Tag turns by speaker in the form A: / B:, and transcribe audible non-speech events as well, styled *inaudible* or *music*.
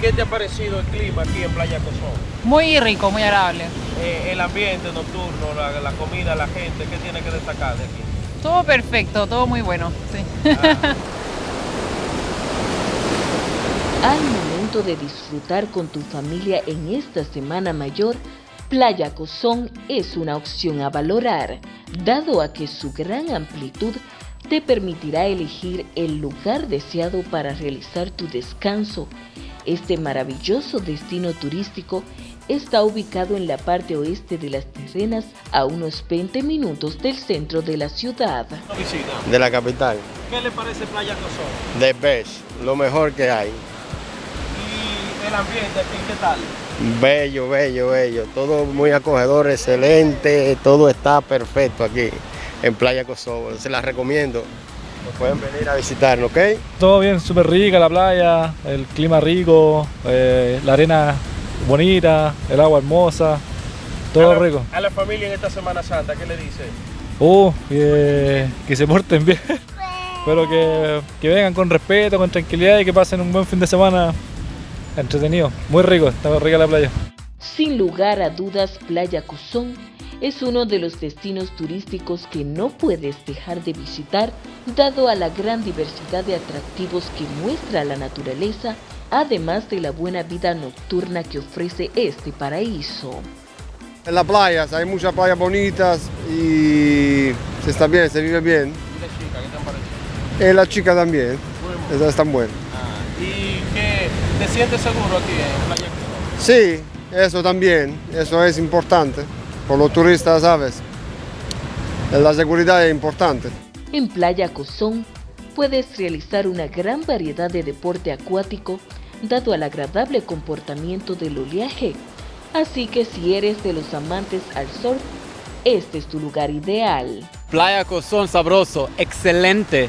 A: ¿qué te ha parecido el clima aquí en Playa Cozón?
B: Muy rico, muy agradable.
A: Eh, el ambiente nocturno, la, la comida, la gente, ¿qué tiene que destacar de aquí?
B: Todo perfecto, todo muy bueno. Sí.
A: Ah.
C: Al momento de disfrutar con tu familia en esta Semana Mayor, Playa Cozón es una opción a valorar, dado a que su gran amplitud te permitirá elegir el lugar deseado para realizar tu descanso. Este maravilloso destino turístico está ubicado en la parte oeste de las terrenas a unos 20 minutos del centro de la ciudad.
D: De la capital,
A: ¿Qué le parece Playa Cozón?
D: de best, lo mejor que hay.
A: Y el ambiente aquí, ¿qué tal?
D: Bello, bello, bello, todo muy acogedor, excelente, todo está perfecto aquí en Playa Kosovo, se las recomiendo. Pueden venir a visitarnos, ¿ok?
E: Todo bien, súper rica la playa, el clima rico, eh, la arena bonita, el agua hermosa, todo
A: a la,
E: rico.
A: A la familia en esta Semana Santa, ¿qué le dice?
E: Uh, que, que se porten bien, *laughs* pero que, que vengan con respeto, con tranquilidad y que pasen un buen fin de semana entretenido. Muy rico, está rica la playa.
C: Sin lugar a dudas, Playa Cuzón es uno de los destinos turísticos que no puedes dejar de visitar, dado a la gran diversidad de atractivos que muestra la naturaleza, además de la buena vida nocturna que ofrece este paraíso.
F: En las playas, hay muchas playas bonitas y se está bien, se vive bien.
A: ¿Y la chica, qué te han parecido?
F: Y la chica también, esas están buenas.
A: Ah, ¿Y qué? ¿Te sientes seguro aquí en Playa?
F: Sí, eso también, eso es importante. Por los turistas, ¿sabes? La seguridad es importante.
C: En Playa Cozón puedes realizar una gran variedad de deporte acuático dado al agradable comportamiento del oleaje. Así que si eres de los amantes al surf, este es tu lugar ideal.
G: Playa Cozón sabroso, excelente.